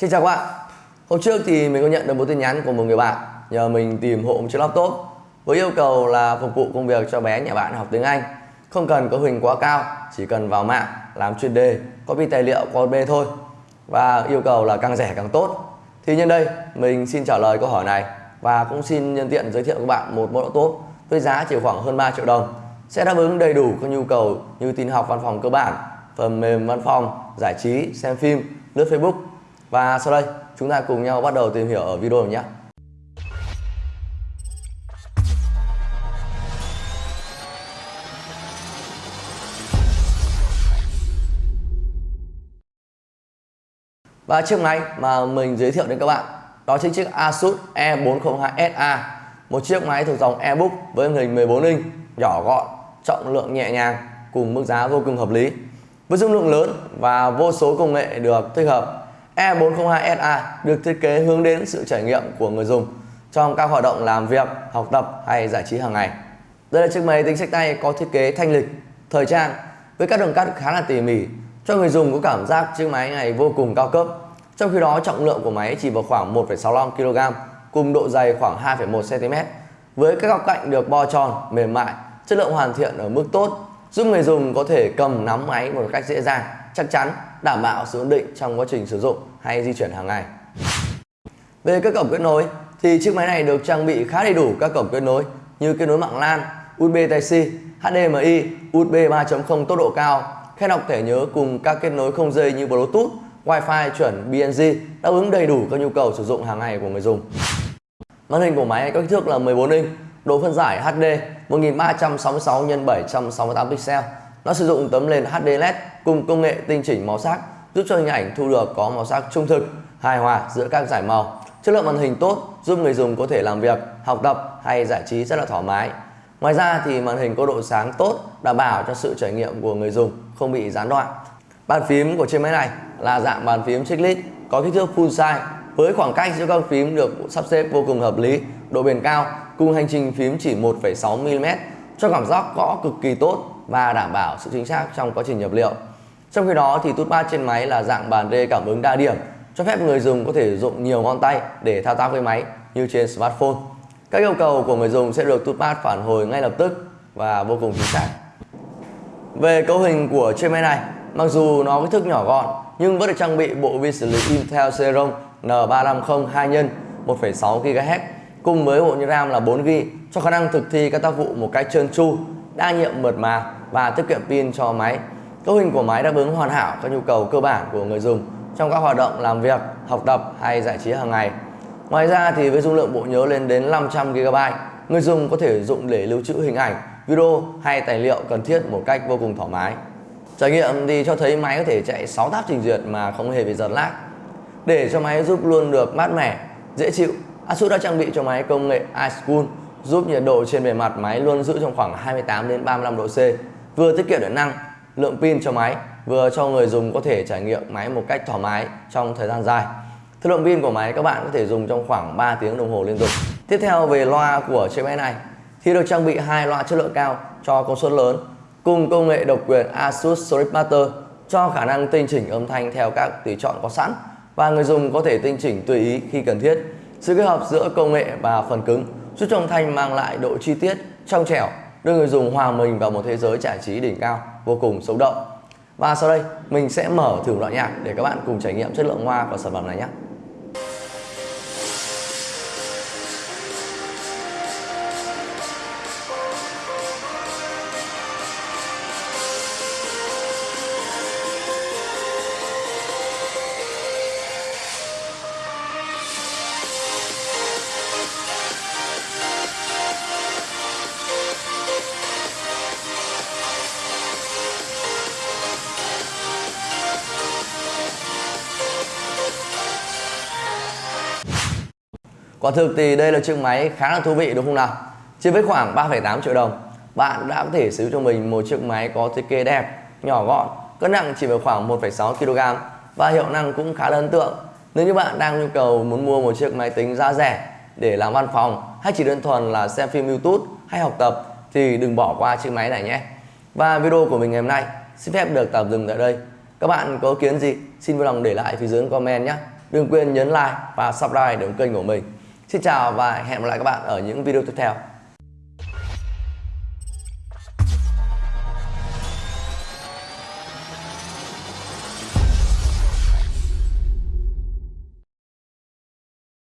Xin chào các bạn. Hôm trước thì mình có nhận được một tin nhắn của một người bạn, nhờ mình tìm hộ một chiếc laptop với yêu cầu là phục vụ công việc cho bé nhà bạn học tiếng Anh. Không cần có hình quá cao, chỉ cần vào mạng, làm chuyên đề, copy tài liệu qua USB thôi, và yêu cầu là càng rẻ càng tốt. Thì nhân đây, mình xin trả lời câu hỏi này và cũng xin nhân tiện giới thiệu các bạn một mẫu laptop với giá chỉ khoảng hơn 3 triệu đồng, sẽ đáp ứng đầy đủ các nhu cầu như tin học văn phòng cơ bản, phần mềm văn phòng, giải trí, xem phim, lướt Facebook và sau đây, chúng ta cùng nhau bắt đầu tìm hiểu ở video này nhé. Và chiếc máy mà mình giới thiệu đến các bạn, đó chính chiếc Asus E402SA một chiếc máy thuộc dòng eBook với màn hình 14 inch, nhỏ gọn, trọng lượng nhẹ nhàng, cùng mức giá vô cùng hợp lý với dung lượng lớn và vô số công nghệ được tích hợp E402SA được thiết kế hướng đến sự trải nghiệm của người dùng trong các hoạt động làm việc, học tập hay giải trí hàng ngày. Đây là chiếc máy tính sách tay có thiết kế thanh lịch, thời trang với các đường cắt khá là tỉ mỉ cho người dùng có cảm giác chiếc máy này vô cùng cao cấp. Trong khi đó trọng lượng của máy chỉ vào khoảng 1,65 kg cùng độ dày khoảng 2,1 cm với các góc cạnh được bo tròn, mềm mại, chất lượng hoàn thiện ở mức tốt giúp người dùng có thể cầm nắm máy một cách dễ dàng, chắc chắn, đảm bảo sự ổn định trong quá trình sử dụng hay di chuyển hàng ngày. Về các cổng kết nối thì chiếc máy này được trang bị khá đầy đủ các cổng kết nối như kết nối mạng LAN, USB Type-C, HDMI, USB 3.0 tốc độ cao, khe đọc thẻ nhớ cùng các kết nối không dây như Bluetooth, Wi-Fi chuẩn BNG đáp ứng đầy đủ các nhu cầu sử dụng hàng ngày của người dùng. Màn hình của máy có kích thước là 14 inch, độ phân giải HD 1366 x 768 pixel. Nó sử dụng tấm nền HD LED cùng công nghệ tinh chỉnh màu sắc giúp cho hình ảnh thu được có màu sắc trung thực, hài hòa giữa các giải màu. Chất lượng màn hình tốt giúp người dùng có thể làm việc, học tập hay giải trí rất là thoải mái. Ngoài ra thì màn hình có độ sáng tốt, đảm bảo cho sự trải nghiệm của người dùng không bị gián đoạn. Bàn phím của chiếc máy này là dạng bàn phím chiclet có kích thước full size với khoảng cách giữa các phím được sắp xếp vô cùng hợp lý, độ bền cao cùng hành trình phím chỉ 1,6 mm cho cảm giác gõ cực kỳ tốt và đảm bảo sự chính xác trong quá trình nhập liệu. Trong khi đó thì touchpad trên máy là dạng bàn rê cảm ứng đa điểm cho phép người dùng có thể dụng nhiều ngón tay để thao tác với máy như trên smartphone. Các yêu cầu của người dùng sẽ được touchpad phản hồi ngay lập tức và vô cùng chính xác. Về cấu hình của chiếc máy này, mặc dù nó kích thước nhỏ gọn nhưng vẫn được trang bị bộ vi xử lý Intel Celeron N350 2 x 1,6 GHz cùng với bộ nhớ RAM là 4GB cho khả năng thực thi các tác vụ một cách trơn tru, đa nhiệm mượt mà và tiết kiệm pin cho máy. Cấu hình của máy đáp ứng hoàn hảo các nhu cầu cơ bản của người dùng trong các hoạt động làm việc, học tập hay giải trí hàng ngày. Ngoài ra thì với dung lượng bộ nhớ lên đến 500GB, người dùng có thể dùng để lưu trữ hình ảnh, video hay tài liệu cần thiết một cách vô cùng thoải mái. Trải nghiệm thì cho thấy máy có thể chạy 6 tab trình duyệt mà không hề bị giật lag. Để cho máy giúp luôn được mát mẻ, dễ chịu, Asus đã trang bị cho máy công nghệ iSchool giúp nhiệt độ trên bề mặt máy luôn giữ trong khoảng 28 đến 35 độ C, vừa tiết kiệm điện năng, lượng pin cho máy, vừa cho người dùng có thể trải nghiệm máy một cách thoải mái trong thời gian dài. Thời lượng pin của máy các bạn có thể dùng trong khoảng 3 tiếng đồng hồ liên tục. Tiếp theo về loa của chiếc máy này thì được trang bị hai loa chất lượng cao cho công suất lớn cùng công nghệ độc quyền Asus Sonic Master cho khả năng tinh chỉnh âm thanh theo các tùy chọn có sẵn và người dùng có thể tinh chỉnh tùy ý khi cần thiết. Sự kết hợp giữa công nghệ và phần cứng giúp cho âm thanh mang lại độ chi tiết, trong trẻo, đưa người dùng hòa mình vào một thế giới giải trí đỉnh cao, vô cùng sống động. Và sau đây, mình sẽ mở thử đoạn nhạc để các bạn cùng trải nghiệm chất lượng hoa của sản phẩm này nhé. Quả thực thì đây là chiếc máy khá là thú vị đúng không nào? Chỉ với khoảng 3,8 triệu đồng, bạn đã có thể sử cho mình một chiếc máy có thiết kế đẹp, nhỏ gọn, cân nặng chỉ vào khoảng 1,6 kg và hiệu năng cũng khá là ấn tượng. Nếu như bạn đang nhu cầu muốn mua một chiếc máy tính giá rẻ để làm văn phòng hay chỉ đơn thuần là xem phim YouTube hay học tập thì đừng bỏ qua chiếc máy này nhé. Và video của mình ngày hôm nay xin phép được tạm dừng tại đây. Các bạn có kiến gì xin vui lòng để lại phía dưới comment nhé. đừng quên nhấn like và subscribe để ủng kênh của mình xin chào và hẹn gặp lại các bạn ở những video tiếp theo.